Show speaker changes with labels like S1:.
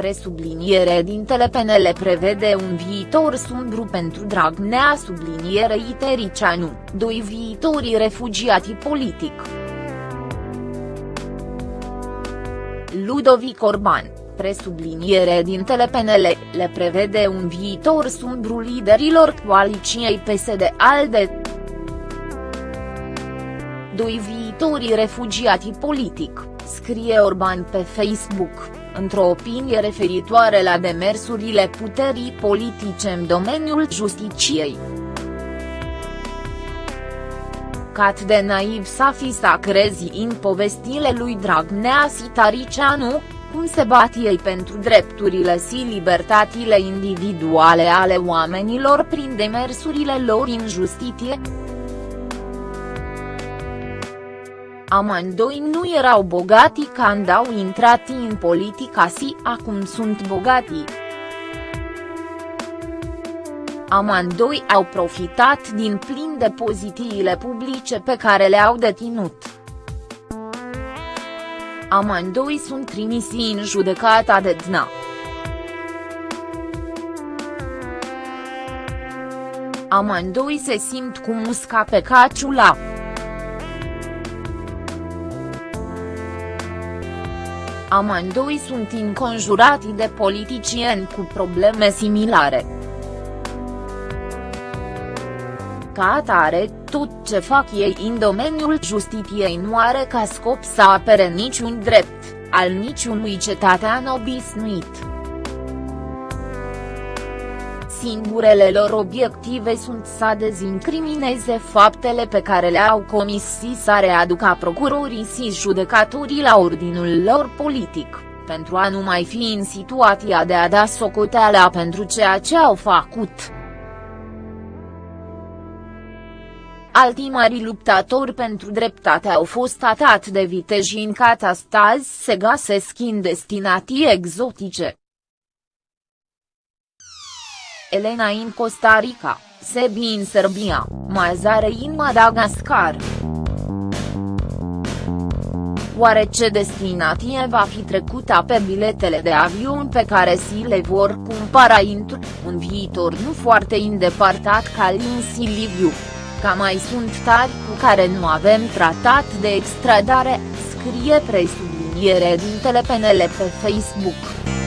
S1: Presubliniere dintele PNL prevede un viitor sumbru pentru Dragnea sublinierei Tericianu, doi viitorii refugiați politic. Ludovic Orban, presubliniere dintele PNL, le prevede un viitor sumbru liderilor coaliciei PSD-ALDE. Doi viitorii refugiați politic, scrie Orban pe Facebook într-o opinie referitoare la demersurile puterii politice în domeniul justiciei. Cat de naiv să fi să crezi în povestile lui Dragnea Sitaricianu, cum se bat ei pentru drepturile și libertatile individuale ale oamenilor prin demersurile lor în justiție? Amândoi nu erau bogati când au intrat în politica și acum sunt bogati. Amândoi au profitat din plin de pozițiile publice pe care le-au deținut. Amândoi sunt trimisi în judecata de DNA. Amândoi se simt cu musca pe caciula. Amândoi sunt înconjurati de politicieni cu probleme similare. Ca atare, tot ce fac ei în domeniul justiției nu are ca scop să apere niciun drept, al niciunui cetățean obișnuit. Singurele lor obiective sunt să dezincrimineze faptele pe care le-au comis și să readucă procurorii și judecatorii la ordinul lor politic, pentru a nu mai fi în situația de a da socoteala pentru ceea ce au făcut. Alții mari luptători pentru dreptate au fost atat de viteji în catastazi se găsesc în destinații exotice. Elena în Costa Rica, Sebi în Serbia, Mazare în Madagascar. Oare ce destinație va fi trecută pe biletele de avion pe care si le vor cumpăra într un viitor nu foarte îndepărtat ca Lindsay Liviu? Ca mai sunt tari cu care nu avem tratat de extradare, scrie presubliniere din PNL pe Facebook.